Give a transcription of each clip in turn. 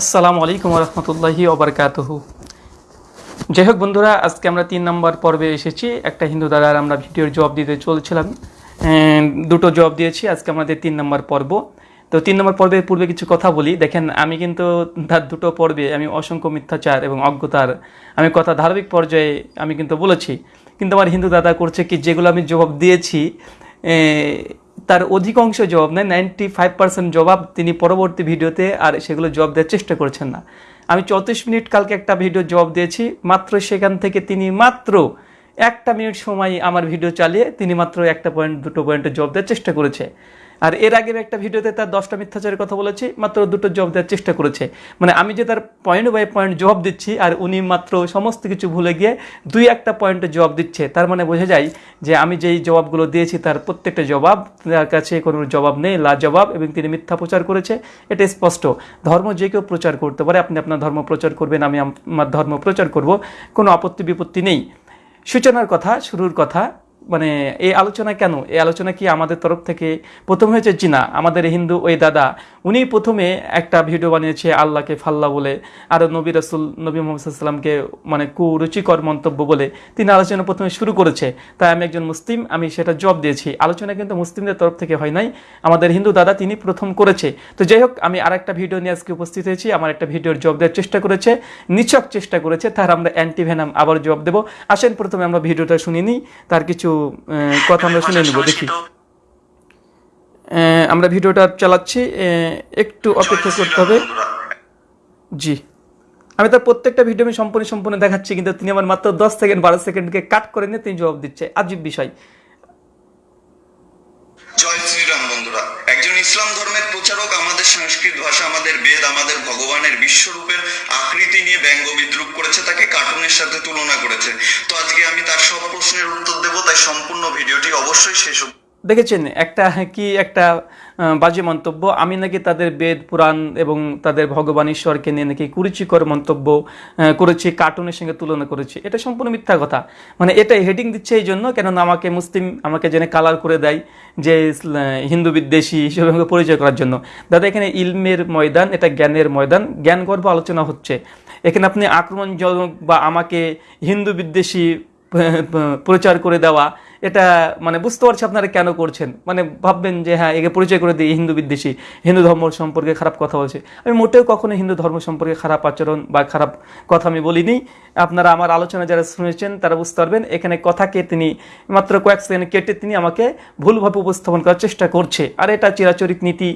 আসসালামু আলাইকুম রহমতুল্লাহি ওবরকাতহ যাই হোক বন্ধুরা, আজকে আমরা তিন নম্বর পর্বে এসেছি। একটা হিন্দু দাদার আমরা ভিডিওর জবাব দিতে চলছিলাম। দুটো জবাব দিয়েছি। আজকে আমাদের তিন নম্বর পর্ব। তো তিন নম্বর পর্বের পূর্বে কিছু কথা বলি। দেখেন, আমি কিন্তু তার দুটো পর্বে, আমি অসংখ্য মিথ্যাচার এবং অজ্ঞতার, আমি কথা ধার্মিক পর্যায়ে আমি কিন্তু বলেছি। কিন্তু আমার হিন্দু দাদা করছে কি, যেগুলো আমি জবাব দিয়েছি তার অধিকাংশ জবাব নেয় নাইনটি ফাইভ পার্সেন্ট জবাব তিনি পরবর্তী ভিডিওতে আর সেগুলো জবাব দেওয়ার চেষ্টা করছেন না। আমি চৌত্রিশ মিনিট কালকে একটা ভিডিও জবাব দিয়েছি, মাত্র সেখান থেকে তিনি মাত্র একটা মিনিট সময় আমার ভিডিও চালিয়ে তিনি মাত্র একটা পয়েন্ট দুটো পয়েন্টে জবাব দেওয়ার চেষ্টা করেছে। আর এর আগের একটা ভিডিওতে তার দশটা মিথ্যাচারের কথা বলেছি, মাত্র দুটো জবাব দেওয়ার চেষ্টা করেছে। মানে আমি যে তার পয়েন্ট বাই পয়েন্ট জবাব দিচ্ছি, আর উনি মাত্র সমস্ত কিছু ভুলে গিয়ে দুই একটা পয়েন্টে জবাব দিচ্ছে, তার মানে বোঝা যায় যে আমি যেই জবাবগুলো দিয়েছি, তার প্রত্যেকটা জবাব, তার কাছে কোনো জবাব নেই লা জবাব এবং তিনি মিথ্যা প্রচার করেছে, এটা স্পষ্ট। ধর্ম যে কেউ প্রচার করতে পারে, আপনি আপনার ধর্ম প্রচার করবেন, আমি আমার ধর্ম প্রচার করব, কোনো আপত্তি বিপত্তি নেই। সূচনার কথা, শুরুর কথা মানে এই আলোচনা কেন? এই আলোচনা কি আমাদের তরফ থেকে? প্রথম হয়েছে জিনা, আমাদের হিন্দু ওই দাদা। উনি প্রথমে একটা ভিডিও বানিয়েছে আল্লাহকে ফাল্লা বলে, আর নবী রসুল, নবী মোহাম্মদ সাল্লামকে মানে কুরুচিকর মন্তব্য বলে তিনি আলোচনা প্রথমে শুরু করেছে। তাই আমি একজন মুসলিম, আমি সেটা জব দিয়েছি। আলোচনা কিন্তু মুসলিমদের তরফ থেকে হয় নাই, আমাদের হিন্দু দাদা তিনি প্রথম করেছে। তো যাই হোক, আমি আর একটা ভিডিও নিয়ে আজকে উপস্থিত হয়েছি, আমার একটা ভিডিওর জব দেওয়ার চেষ্টা করেছে, নিছক চেষ্টা করেছে, তার আমরা অ্যান্টিভেনাম আবার জব দেবো। আসেন, প্রথমে আমরা ভিডিওটা শুনে নিই তার কিছু কথা আমরা শুনে নেব, দেখি। আমরা ভিডিওটা চালাচ্ছি একটু অপেক্ষা করতে হবে। জি। আমি তার প্রত্যেকটা ভিডিও আমি সম্পূর্ণ সম্পূর্ণ দেখাচ্ছি, কিন্তু তিনি আমার মাত্র দশ সেকেন্ড, বারো সেকেন্ডকে কাট করে নিয়ে তিনি জবাব দিচ্ছে। আজীব বিষয় জয় শ্রীরাম বন্ধুরা একজন ইসলাম ধর্মের প্রচারক আমাদের সংস্কৃত ভাষা আমাদের আমাদের ভগবানের বিশ্বরূপের আকৃতি নিয়ে ব্যঙ্গ বিদ্রুপ করেছে, তাকে কার্টুনের সাথে তুলনা করেছে। তো আজকে আমি তার সব প্রশ্নের উত্তর দেব, তাই সম্পূর্ণ ভিডিওটি অবশ্যই শেষ দেখেছেন, একটা কি একটা বাজে মন্তব্য। আমি নাকি তাদের বেদ, পুরাণ এবং তাদের ভগবান ঈশ্বরকে নিয়ে নাকি কুরুচিকর মন্তব্য করেছি, কার্টুনের সঙ্গে তুলনা করেছি। এটা সম্পূর্ণ মিথ্যা কথা। মানে এটা হেডিং দিচ্ছে এই জন্য, কেননা আমাকে মুসলিম, আমাকে জেনে কালার করে দেয় যে হিন্দু বিদ্বেষী হিসেবে আমাকে পরিচয় করার জন্য। দাদা, এখানে ইলমের ময়দান, এটা জ্ঞানের ময়দান। জ্ঞান গর্ব আলোচনা হচ্ছে। এখানে আপনি আক্রমণজনক বা আমাকে হিন্দু বিদ্বেষী প্রচার করে দেওয়া এটা মানে বুঝতে পারছি আপনারা কেন করছেন। মানে ভাববেন যে হ্যাঁ একে পরিচয় করে দিই, হিন্দু বিদ্বেষী, হিন্দু ধর্ম সম্পর্কে খারাপ কথা বলছে। আমি মোটেও কখনো হিন্দু ধর্ম সম্পর্কে খারাপ আচরণ বা খারাপ কথা আমি বলিনি। আপনারা আমার আলোচনা যারা শুনেছেন, তারা বুঝতে পারবেন, এখানে কথাকে তিনি মাত্র কয়েক সেকেন্ড কেটে তিনি আমাকে ভুলভাবে উপস্থাপন করার চেষ্টা করছে। আর এটা চিরাচরিত নীতি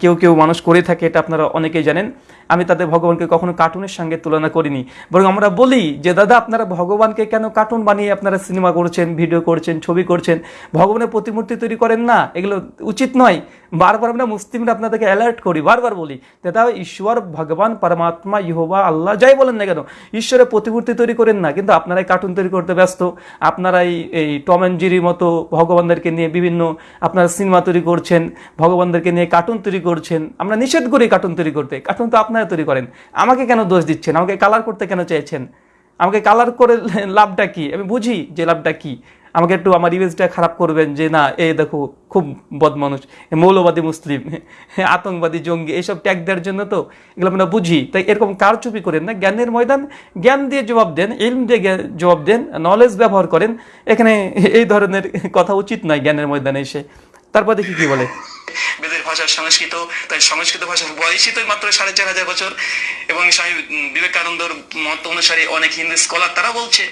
কেউ কেউ মানুষ করে থাকে, এটা আপনারা অনেকেই জানেন। আমি তাদের ভগবানকে কখনো কার্টুনের সঙ্গে তুলনা করিনি। বরং আমরা বলি যে, দাদা, আপনারা ভগবানকে কেন কার্টুন বানিয়ে আপনারা সিনেমা করছেন, ভিডিও করছেন ছবি করছেন। ভগবানের প্রতিমূর্তি তৈরি করেন না, এগুলো উচিত নয়। বারবার আমরা মুসলিমরা আপনাদেরকে অ্যালার্ট করি, বারবার বলি দাদা ঈশ্বর, ভগবান, পরমাত্মা, ইহোবা, আল্লাহ, যাই বলেন না কেন, ঈশ্বরের প্রতিমূর্তি তৈরি করেন না। কিন্তু আপনারাই কার্টুন তৈরি করতে ব্যস্ত আপনারাই এই টম অ্যান্ড জেরির মতো ভগবানদেরকে নিয়ে বিভিন্ন, আপনারা সিনেমা তৈরি করছেন, ভগবানদেরকে নিয়ে কার্টুন তৈরি করছেন। আমরা নিষেধ করি কার্টুন তৈরি করতে কার্টুন তো আপনারা তৈরি করেন। আমাকে কেন দোষ দিচ্ছেন? আমাকে কালার করতে কেন চাইছেন আমাকে কালার করে লাভটা কি? আমি বুঝি যে লাভটা কি। আমাকে একটু আমার ইমেজটা খারাপ করবেন যে, না এ দেখো, খুব বদ মানুষ মৌলবাদী মুসলিম আতঙ্কবাদী জঙ্গি এইসব ট্যাগ দেওয়ার জন্য তো এগুলো আমরা বুঝি। তাই এরকম কারচুপি করেন না, জ্ঞানের ময়দান, জ্ঞান দিয়ে জবাব দেন, ইলম দিয়ে জবাব দেন নলেজ ব্যবহার করেন। এখানে এই ধরনের কথা উচিত নয় জ্ঞানের ময়দানে এসে। তারপর দেখি কি বলে। বেদের ভাষার সংস্কৃত, তাই সংস্কৃত ভাষার বয়সই তো মাত্র সাড়ে চার হাজার বছর এবং স্বামী বিবেকানন্দর মত অনুসারে অনেক হিন্দু স্কলার তারা বলছে।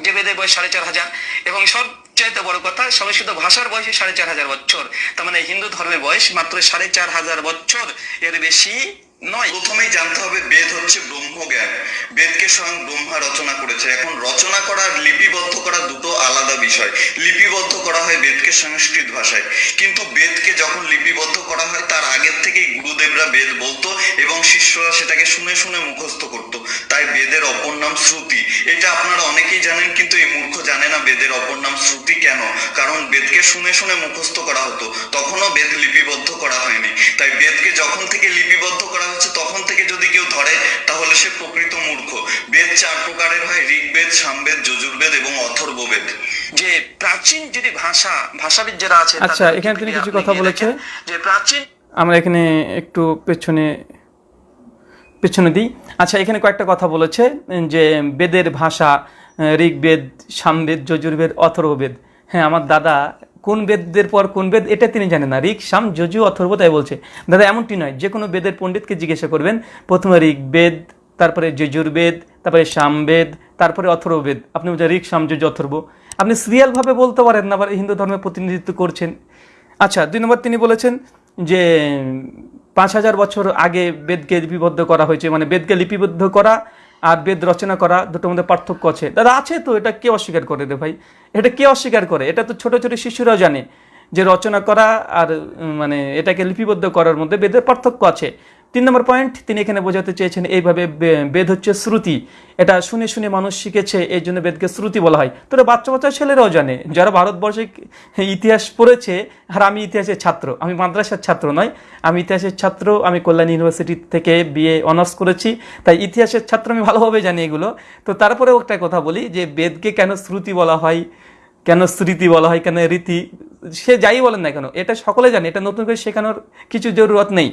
যে বেদের বয়স সাড়ে চার হাজার। এবং সব চাইতে বড় কথা, সংস্কৃত ভাষার বয়স সাড়ে চার হাজার বছর। তার মানে হিন্দু ধর্মের বয়স মাত্র সাড়ে চার হাজার বছর। এর বেশি নয়, প্রথমেই জানতে হবে বেদ হচ্ছে ব্রহ্মজ্ঞান। বেদকে স্বয়ং ব্রহ্মা রচনা করেছে। এখন রচনা করা আর লিপিবদ্ধ করা দুটো আলাদা বিষয়। লিপিবদ্ধ করা হয় বেদকে সংস্কৃত ভাষায়। কিন্তু বেদকে যখন লিপিবদ্ধ করা হয়, তার আগের থেকেই গুরুদেবরা বেদ বলতো এবং শিষ্যরা সেটাকে শুনে শুনে মুখস্থ করত। তাই বেদের অপর নাম শ্রুতি। এটা আপনারা অনেকেই জানেন, কিন্তু এই মূর্খ জানে না বেদের অপর নাম শ্রুতি কেন? কারণ বেদকে শুনে শুনে মুখস্থ করা হতো। তখনও বেদ লিপিবদ্ধ করা হয়নি। তাই বেদকে যখন থেকে লিপিবদ্ধ করা হচ্ছে তখন থেকে যদি কেউ ধরে তাহলে সে প্রকৃত মূর্খ। বেদ চার প্রকারের হয় ঋগ্বেদ সামবেদ যজুর্বেদ এবং অথর্ববেদ। যে প্রাচীন যদি ভাষা ভাষাবিদ যারা আছে আচ্ছা, এখানে তিনি কিছু কথা বলেছে। যে প্রাচীন আমরা এখানে একটু পেছনে পেছনে দিই। আচ্ছা এখানে কয়েকটা কথা বলেছে যে বেদের ভাষা ঋগ্বেদ সামবেদ যজুর্বেদ অথর্ববেদ। হ্যাঁ আমার দাদা কোন বেদের পর কোন বেদ, এটা তিনি জানেন না। ঋক, সাম, যজু, অথর্ব, তাই বলছে। দাদা, এমনটি নয় যে কোনো বেদের পণ্ডিতকে জিজ্ঞাসা করবেন, প্রথমে ঋগ্বেদ তারপরে যজুর্বেদ তারপরে সামবেদ তারপরে অথর্ববেদ আপনি বলছেন ঋক, সাম, যজু, অথর্ব। আপনি সিরিয়ালভাবে বলতে পারেন না, আবার হিন্দু ধর্মের প্রতিনিধিত্ব করছেন। আচ্ছা দুই নম্বর তিনি বলেছেন যে, পাঁচ হাজার বছর আগে বেদকে লিপিবদ্ধ করা হয়েছে মানে বেদকে লিপিবদ্ধ করা আর বেদ রচনা করা দুটোর মধ্যে পার্থক্য আছে। দাদা, আছে তো, এটা কে অস্বীকার করে রে ভাই? এটা কে অস্বীকার করে? এটা তো ছোট ছোট শিশুরাও জানে যে রচনা করা আর মানে এটাকে লিপিবদ্ধ করার মধ্যে বেদের পার্থক্য আছে। তিন নম্বর পয়েন্ট তিনি এখানে বোঝাতে চেয়েছেন এইভাবে বেদ হচ্ছে শ্রুতি। এটা শুনে শুনে মানুষ শিখেছে, এই জন্য বেদকে শ্রুতি বলা হয়। তো বাচ্চা বাচ্চা ছেলেরাও জানে, যারা ভারতবর্ষে ইতিহাস পড়েছে, আর আমি ইতিহাসের ছাত্র, আমি মাদ্রাসার ছাত্র নয়, আমি ইতিহাসের ছাত্র, আমি কল্যাণ ইউনিভার্সিটি থেকে বিএ অনার্স করেছি, তাই ইতিহাসের ছাত্র আমি ভালোভাবে জানি এগুলো। তো তারপরেও একটা কথা বলি, যে বেদকে কেন শ্রুতি বলা হয়, কেন স্মৃতি বলা হয়, কেন রীতি সে যাই বলেন না কেন, এটা সকলে জানে, এটা নতুন করে শেখানোর কিছু জরুরত নেই।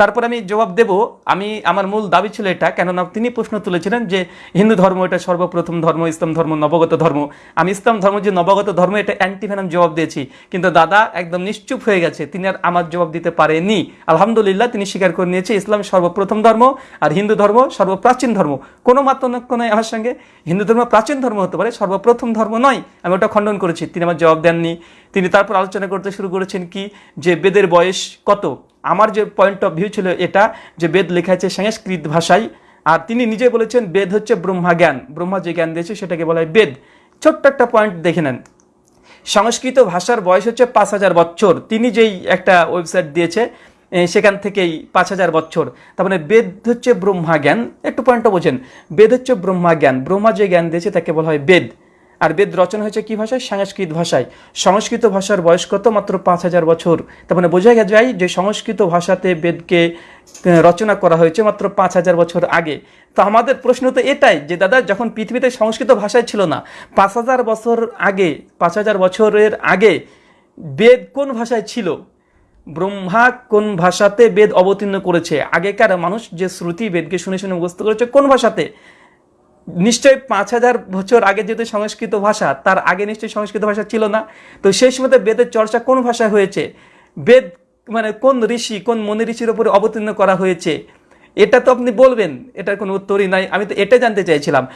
তারপর আমি জবাব দেব, আমি, আমার মূল দাবি ছিল এটা, কেননা তিনি প্রশ্ন তুলেছিলেন যে হিন্দু ধর্ম এটা সর্বপ্রথম ধর্ম, ইসলাম ধর্ম, নবগত ধর্ম। আমি ইসলাম ধর্ম যে নবগত ধর্ম, এটা অ্যান্টিভেনাম জবাব দিয়েছি। কিন্তু দাদা একদম নিশ্চুপ হয়ে গেছে, তিনি আর আমার জবাব দিতে পারেনি আলহামদুলিল্লাহ, তিনি স্বীকার করে নিয়েছে, ইসলাম সর্বপ্রথম ধর্ম আর হিন্দু ধর্ম সর্বপ্রাচীন ধর্ম। কোনো মাত্রানক্য নয় আমার সঙ্গে, হিন্দু ধর্ম প্রাচীন ধর্ম হতে পারে, সর্বপ্রথম ধর্ম নয়, আমি ওটা খণ্ডন করেছি, তিনি আমার জবাব দেননি। তিনি তারপর আলোচনা করতে শুরু করেছেন কি, যে বেদের বয়স কত? আমার যে পয়েন্ট অফ ভিউ ছিল এটা, যে বেদ লেখা আছে সংস্কৃত ভাষায়, আর তিনি নিজে বলেছেন বেদ হচ্ছে ব্রহ্মা জ্ঞান। ব্রহ্মা যে জ্ঞান দিয়েছে সেটাকে বলা হয় বেদ। ছোট্ট একটা পয়েন্ট দেখে নেন। সংস্কৃত ভাষার বয়স হচ্ছে পাঁচ হাজার বছর তিনি যেই একটা ওয়েবসাইট দিয়েছে সেখান থেকেই পাঁচ হাজার বছর তার মানে বেদ হচ্ছে ব্রহ্মা জ্ঞান। একটু পয়েন্টটা বোঝেন। বেদ হচ্ছে ব্রহ্মা জ্ঞান। ব্রহ্মা যে জ্ঞান দিয়েছে তাকে বলা হয় বেদ। আর বেদ রচনা হয়েছে কি ভাষায়? সংস্কৃত ভাষায়। সংস্কৃত ভাষার বয়স কত? মাত্র পাঁচ হাজার বছর। তার মানে বোঝা যায় যে সংস্কৃত ভাষাতে বেদকে রচনা করা হয়েছে মাত্র পাঁচ হাজার বছর আগে। তো আমাদের প্রশ্ন তো এটাই যে, দাদা, যখন পৃথিবীতে সংস্কৃত ভাষায় ছিল না, পাঁচ হাজার বছর আগে, পাঁচ হাজার বছরের আগে বেদ কোন ভাষায় ছিল? ব্রহ্মা কোন ভাষাতে বেদ অবতীর্ণ করেছে? আগেকার মানুষ যে শ্রুতি বেদকে শুনে শুনে মুখস্থ করেছে কোন ভাষাতে? নিশ্চয়ই পাঁচ হাজার বছর আগে যেহেতু সংস্কৃত ভাষা, তার আগে নিশ্চয়ই সংস্কৃত ভাষা ছিল না। তো সেই সময় বেদের চর্চা কোন ভাষায় হয়েছে? বেদ মানে কোন ঋষি, কোন মনি ঋষির উপরে অবতীর্ণ করা হয়েছে? এটা তো আপনি বলবেন, এটার কোনো উত্তরই নাই। আমি তো এটা জানতে চাইছিলাম।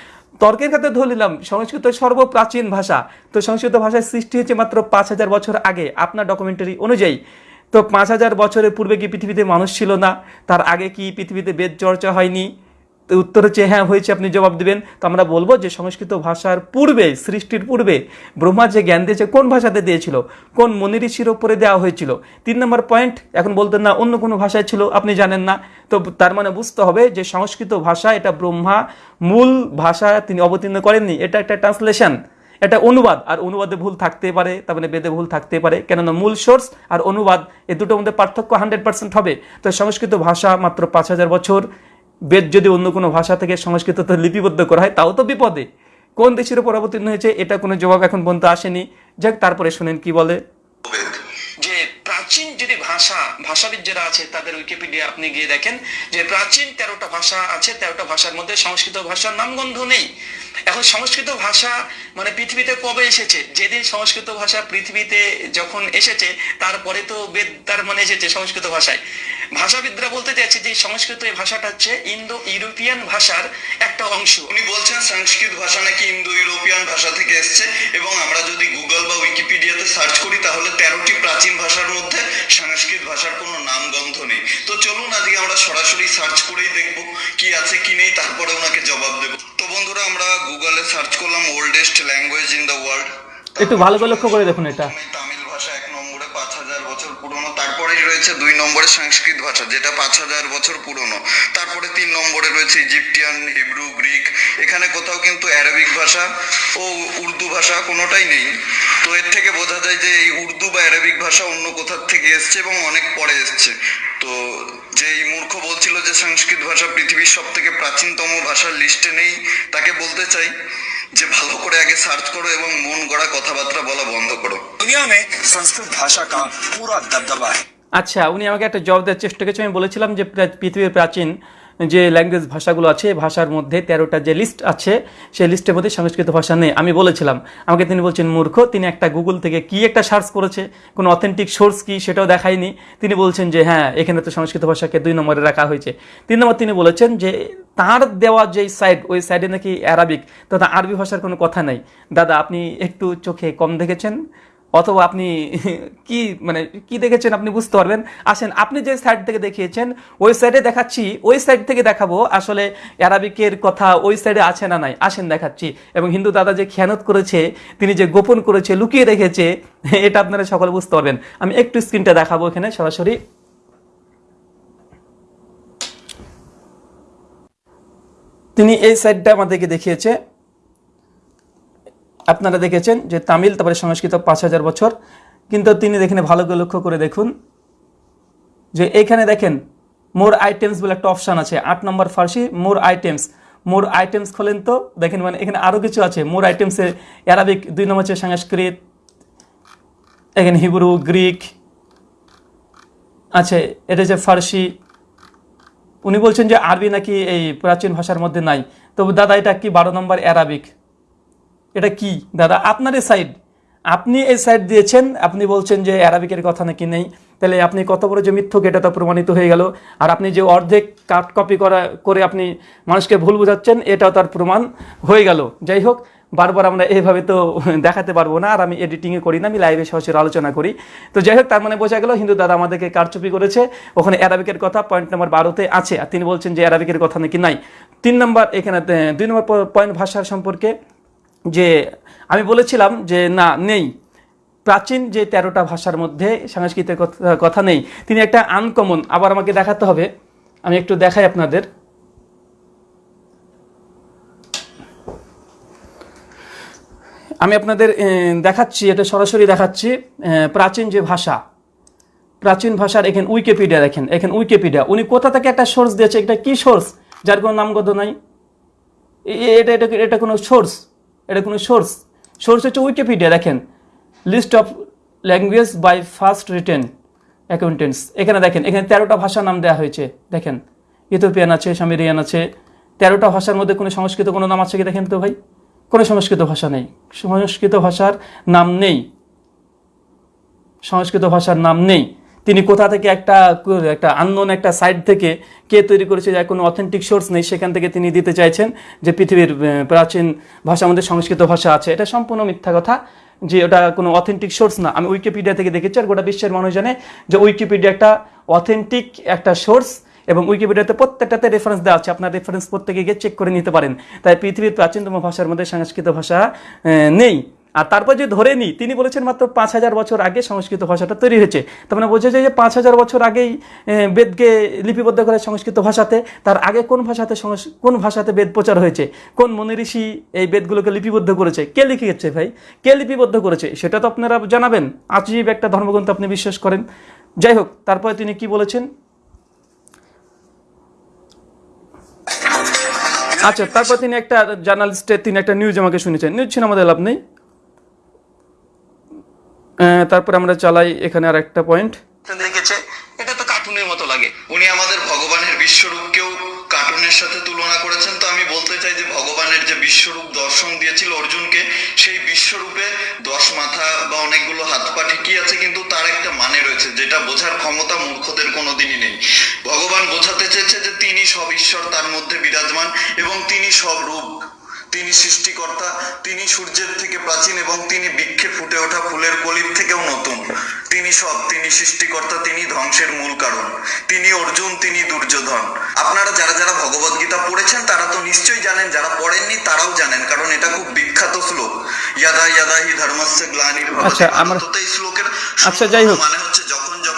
তর্কের ক্ষেত্রে ধরলাম সংস্কৃত সর্বপ্রাচীন ভাষা। তো সংস্কৃত ভাষার সৃষ্টি হয়েছে মাত্র পাঁচ হাজার বছর আগে, আপনার ডকুমেন্টারি অনুযায়ী। তো পাঁচ হাজার বছরের পূর্বে কি পৃথিবীতে মানুষ ছিল না? তার আগে কি পৃথিবীতে বেদ চর্চা হয়নি? উত্তর হচ্ছে হ্যাঁ হয়েছে, আপনি জবাব দিবেন। তো আমরা বলব যে সংস্কৃত ভাষার পূর্বে, সৃষ্টির পূর্বে, ব্রহ্মা যে জ্ঞান দিয়েছে, কোন ভাষাতে দিয়েছিল? কোন মনি ঋষির ওপরে দেওয়া হয়েছিল? তিন নম্বর পয়েন্ট, এখন বলতেন, না, অন্য কোনো ভাষায় ছিল, আপনি জানেন না। তো তার মানে বুঝতে হবে যে সংস্কৃত ভাষা, এটা ব্রহ্মা মূল ভাষা তিনি অবতীর্ণ করেননি। এটা একটা ট্রান্সলেশন, এটা অনুবাদ, আর অনুবাদে ভুল থাকতে পারে, তার মানে বেদে ভুল থাকতে পারে, কেননা মূল সোর্স আর অনুবাদ, এ দুটোর মধ্যে পার্থক্য হান্ড্রেড পার্সেন্ট হবে। তো সংস্কৃত ভাষা মাত্র পাঁচ হাজার বছর বেদ যদি অন্য কোনো ভাষা থেকে সংস্কৃততে লিপিবদ্ধ করা হয়, তাও তো বিপদে। কোন দেশের উপর অবতীর্ণ হয়েছে, এটা কোনো জবাব এখন পর্যন্ত আসেনি। যাক, তারপরে শুনেন কি বলে। প্রাচীন যদি ভাষা ভাষাবিদ যারা আছে তাদের উইকিপিডিয়া আপনি গিয়ে দেখেন যে প্রাচীন তেরোটা ভাষা আছে, তেরোটা ভাষার মধ্যে সংস্কৃত ভাষার নামগন্ধ নেই। এখন সংস্কৃত ভাষা মানে পৃথিবীতে কবে এসেছে? যেদিন সংস্কৃত ভাষা পৃথিবীতে যখন এসেছে, তারপরে তো বেদ তার মানে এসেছে সংস্কৃত ভাষায়। ভাষাবিদরা বলতে চাইছে যে সংস্কৃত এই ভাষাটা হচ্ছে ইন্দো ইউরোপিয়ান ভাষার একটা অংশ। উনি বলছেন সংস্কৃত ভাষা নাকি ইন্দো ইউরোপিয়ান ভাষা থেকে এসছে এবং আমরা যদি গুগল বা উইকিপিডিয়াতে সার্চ করি তাহলে তেরোটি প্রাচীন ভাষার মধ্যে সংস্কৃত ভাষার কোনো নামগন্ধ নেই। তো চলুন আজকে আমরা সরাসরি সার্চ করেই দেখব কি আছে কি নেই তারপরে ওনাকে জবাব দেব। তো বন্ধুরা আমরা গুগলে সার্চ করলাম oldest language in the world একটু ভালো করে লক্ষ্য করে দেখুন এটা। রয়েছে দুই নম্বরে সংস্কৃত ভাষা যেটা পাঁচ হাজার বছর পুরনো তারপরে তিন নম্বরে রয়েছে ইজিপ্টিয়ান হিব্রু গ্রিক এখানে কোথাও কিন্তু অ্যারাবিক ভাষা ও উর্দু ভাষা কোনোটাই নেই তো এর থেকে বোঝা যায় যে এই উর্দু বা অ্যারাবিক ভাষা অন্য কোথার থেকে এসছে এবং অনেক পরে এসছে তো যে এই মূর্খ বলছিল যে সংস্কৃত ভাষা পৃথিবীর সব থেকে প্রাচীনতম ভাষার লিস্টে নেই তাকে বলতে চাই যে ভালো করে আগে সার্চ করো এবং মন গড়া কথাবার্তা বলা বন্ধ করো दुनिया में संस्कृत भाषा का पूरा दबदबा है আচ্ছা উনি আমাকে একটা জবাব দেওয়ার চেষ্টা করেছে। আমি বলেছিলাম যে পৃথিবীর প্রাচীন যে ল্যাঙ্গুয়েজ ভাষাগুলো আছে, ভাষার মধ্যে তেরোটা যে লিস্ট আছে, সেই লিস্টের মধ্যে সংস্কৃত ভাষা নেই। আমি বলেছিলাম, আমাকে তিনি বলছেন, মূর্খ, তিনি একটা গুগল থেকে কি একটা সার্চ করেছে? কোনো অথেন্টিক সোর্স কি? সেটাও দেখায়নি। তিনি বলছেন যে হ্যাঁ এখানে তো সংস্কৃত ভাষাকে দুই নম্বরে রাখা হয়েছে। তিন নম্বর তিনি বলেছেন যে, তার দেওয়া যে সাইড ওই সাইডে নাকি অ্যারাবিক তথা আরবি ভাষার কোনো কথা নাই। দাদা, আপনি একটু চোখে কম দেখেছেন? অথবা আপনি কি মানে কি দেখেছেন আপনি বুঝতে পারবেন। আসেন, আপনি যে সাইড থেকে দেখিয়েছেন, ওই সাইডে দেখাচ্ছি, ওই সাইড থেকে দেখাবো আসলে অ্যারাবিকের কথা ওই সাইডে আছে না নাই। আসেন, দেখাচ্ছি। এবং হিন্দু দাদা যে খেয়ানত করেছে, তিনি যে গোপন করেছে, লুকিয়ে রেখেছে, এটা আপনারা সকলে বুঝতে পারবেন। আমি একটু স্ক্রিনটা দেখাবো এখানে সরাসরি। তিনি এই সাইডটা আমাদেরকে দেখিয়েছে। আপনারা দেখেছেন যে তামিল, তারপরে সংস্কৃত পাঁচ হাজার বছর। কিন্তু তিনি দেখেন, ভালো করে লক্ষ্য করে দেখুন যে এইখানে দেখেন মোর আইটেমস বলে একটা অপশান আছে। আট নম্বর ফার্সি মোর আইটেমস মোর আইটেমস খোলেন তো, দেখেন মানে এখানে আরও কিছু আছে। মোর আইটেমসে অ্যারাবিক দুই নম্বর হচ্ছে সংস্কৃত, এখানে হিব্রু গ্রিক আছে, এটা হচ্ছে ফার্সি। উনি বলছেন যে আরবি নাকি এই প্রাচীন ভাষার মধ্যে নাই। তবে দাদা, এটা কি বারো নম্বর অ্যারাবিক এটা কি? দাদা, আপনার এই সাইড আপনি এই সাইড দিয়েছেন, আপনি বলছেন যে অ্যারাবিকের কথা নাকি নেই। তাহলে আপনি কত বড় যে মিথ্যক এটা তো প্রমাণিত হয়ে গেল। আর আপনি যে অর্ধেক কাট কপি করা, করে আপনি মানুষকে ভুল বোঝাচ্ছেন, এটাও তার প্রমাণ হয়ে গেল। যাই হোক, বারবার আমরা এইভাবে তো দেখাতে পারব না, আর আমি এডিটিংয়ে করি না, আমি লাইভে সরাসরি আলোচনা করি। তো যাই হোক, তার মানে বোঝা গেল, হিন্দু দাদা আমাদেরকে কারচুপি করেছে। ওখানে অ্যারাবিকের কথা পয়েন্ট নাম্বার বারোতে আছে, আর তিনি বলছেন যে অ্যারাবিকের কথা নাকি নাই। তিন নম্বর এখানে দুই নম্বর পয়েন্ট ভাষার সম্পর্কে যে আমি বলেছিলাম যে, না, নেই। প্রাচীন যে তেরোটা ভাষার মধ্যে সংস্কৃতের কথা- নেই। তিনি একটা আনকমন আবার আমাকে দেখাতে হবে। আমি একটু দেখাই আপনাদের। আমি আপনাদের দেখাচ্ছি, এটা সরাসরি দেখাচ্ছি প্রাচীন যে ভাষা। প্রাচীন ভাষার এখানে উইকিপিডিয়া দেখেন। এখানে উইকিপিডিয়া উনি কোথা থেকে একটা সোর্স দিয়েছে? এটা কি সোর্স যার কোনো নামগত নাই? এটা এটা এটা কোনো সোর্স এটা কোনো সোর্স সোর্স হচ্ছে উইকিপিডিয়া দেখেন। List of language by first written accountants এখানে দেখেন, এখানে তেরোটা ভাষার নাম দেওয়া হয়েছে, দেখেন। ইথোপিয়ান আছে, সামিরিয়ান আছে। তেরোটা ভাষার মধ্যে কোনো সংস্কৃত কোনো নাম আছে কি দেখেন তো ভাই? কোনো সংস্কৃত ভাষা নেই। সংস্কৃত ভাষার নাম নেই। সংস্কৃত ভাষার নাম নেই। তিনি কোথা থেকে একটা একটা আননোন একটা সাইট থেকে কে তৈরি করেছে, যার কোনো অথেন্টিক সোর্স নেই, সেখান থেকে তিনি দিতে চাইছেন যে পৃথিবীর প্রাচীন ভাষা, আমাদের সংস্কৃত ভাষা আছে। এটা সম্পূর্ণ মিথ্যা কথা, যে ওটা কোনো অথেন্টিক সোর্স না। আমি উইকিপিডিয়া থেকে দেখেছি আর গোটা বিশ্বের মানুষ জানে যে উইকিপিডিয়া একটা অথেন্টিক একটা সোর্স এবং উইকিপিডিয়াতে প্রত্যেকটাতে রেফারেন্স দেওয়া আছে। আপনার রেফারেন্স প্রত্যেকে গিয়ে চেক করে নিতে পারেন। তাই পৃথিবীর প্রাচীনতম ভাষার মধ্যে সংস্কৃত ভাষা নেই। আর তারপর যে ধরে নি, তিনি বলেছেন মাত্র পাঁচ হাজার বছর আগে সংস্কৃত ভাষাটা তৈরি হয়েছে। তার মানে বোঝা যায় যে পাঁচ হাজার বছর আগেই বেদকে লিপিবদ্ধ করে সংস্কৃত ভাষাতে, তার আগে কোন ভাষাতে কোন ভাষাতে বেদ প্রচার হয়েছে? কোন মনি ঋষি এই বেদগুলোকে লিপিবদ্ধ করেছে? কে লিখেছে ভাই? কে লিপিবদ্ধ করেছে? সেটা তো আপনারা জানাবেন। আজীব একটা ধর্মগ্রন্থ আপনি বিশ্বাস করেন। যাই হোক, তারপরে তিনি কি বলেছেন? আচ্ছা তারপর তিনি একটা জার্নালিস্টের, তিনি একটা নিউজ আমাকে শুনেছেন। নিউজ ছিল আমাদের লাভ নেই। তারপরে আমরা চালাই এখানে আর একটা পয়েন্ট দেখেছে? এটা তো কার্টুনের মতো লাগে। উনি আমাদের ভগবানের বিশ্বরূপকেও কার্টুনের সাথে তুলনা করেছেন। তো আমি বলতে চাই যে ভগবানের যে বিশ্বরূপ দর্শন দিয়েছিল অর্জুনকে, সেই বিশ্বরূপে দশ মাথা বা অনেকগুলো হাত পা ঠিকই আছে, কিন্তু তার একটা মানে রয়েছে, যেটা বোঝার ক্ষমতা মূর্খদের কোনোদিনই নেই। ভগবান বোঝাতে চেয়েছে যে তিনি সব ঈশ্বর, তার মধ্যে বিরাজমান, এবং তিনি সব রূপ। তিনি সৃষ্টিকর্তা তিনি সূর্যের থেকে প্রাচীন এবং তিনি বৃক্ষে ফুটে ওঠা ফুলের কলির থেকেও নতুন। তিনি সব তিনি সৃষ্টিকর্তা তিনি ধ্বংসের মূল কারণ। তিনি অর্জুন তিনি দুর্যোধন। আপনারা যারা যারা ভগবত গীতা পড়েছেন তারা তো নিশ্চয়ই জানেন যারা পড়েননি তারাও জানেন কারণ এটা খুব বিখ্যাত শ্লোক। ইয়াদা ইয়াদা হি ধর্মস্য গ্লানির আচ্ছা, আমরা- এই শ্লোকের আচ্ছা, যাই হোক।